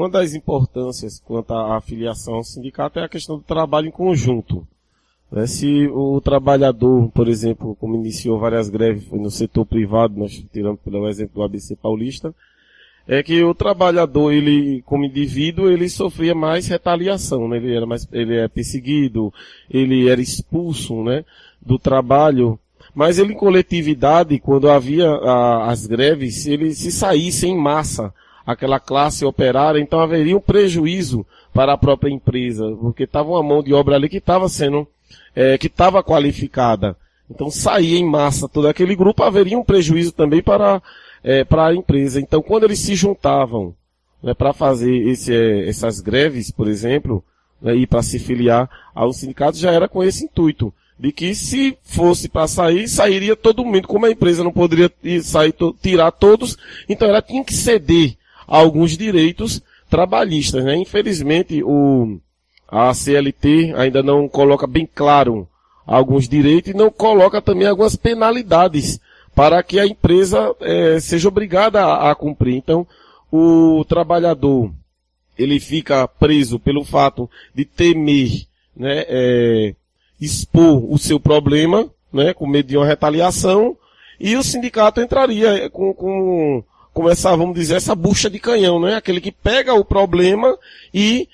uma das importâncias quanto à afiliação ao sindicato é a questão do trabalho em conjunto. Né? Se o trabalhador, por exemplo, como iniciou várias greves no setor privado, nós tiramos pelo exemplo do ABC Paulista, é que o trabalhador, ele, como indivíduo, ele sofria mais retaliação, né? Ele era mais, ele é perseguido, ele era expulso, né? Do trabalho. Mas ele em coletividade, quando havia a, as greves, ele se saísse em massa, aquela classe operária, então haveria um prejuízo para a própria empresa, porque estava uma mão de obra ali que estava sendo, é, que estava qualificada. Então saía em massa todo aquele grupo, haveria um prejuízo também para é, para a empresa. Então, quando eles se juntavam né, para fazer esse, é, essas greves, por exemplo, né, e para se filiar ao sindicato, já era com esse intuito de que se fosse para sair, sairia todo mundo. Como a empresa não poderia sair, tirar todos, então ela tinha que ceder alguns direitos trabalhistas. Né? Infelizmente, o, a CLT ainda não coloca bem claro alguns direitos e não coloca também algumas penalidades para que a empresa é, seja obrigada a, a, cumprir. Então, o trabalhador ele fica preso pelo fato de temer, né, é, expor o seu problema, né, com medo de uma retaliação, e o sindicato entraria com, com, com essa, vamos dizer, essa bucha de canhão, né, aquele que pega o problema e,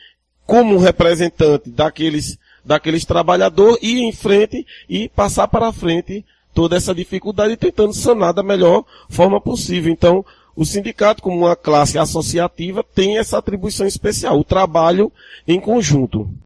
como representante daqueles, daqueles trabalhadores, ir em frente e passar para frente toda essa dificuldade tentando sanar da melhor forma possível. Então, o sindicato, como uma classe associativa, tem essa atribuição especial, o trabalho em conjunto.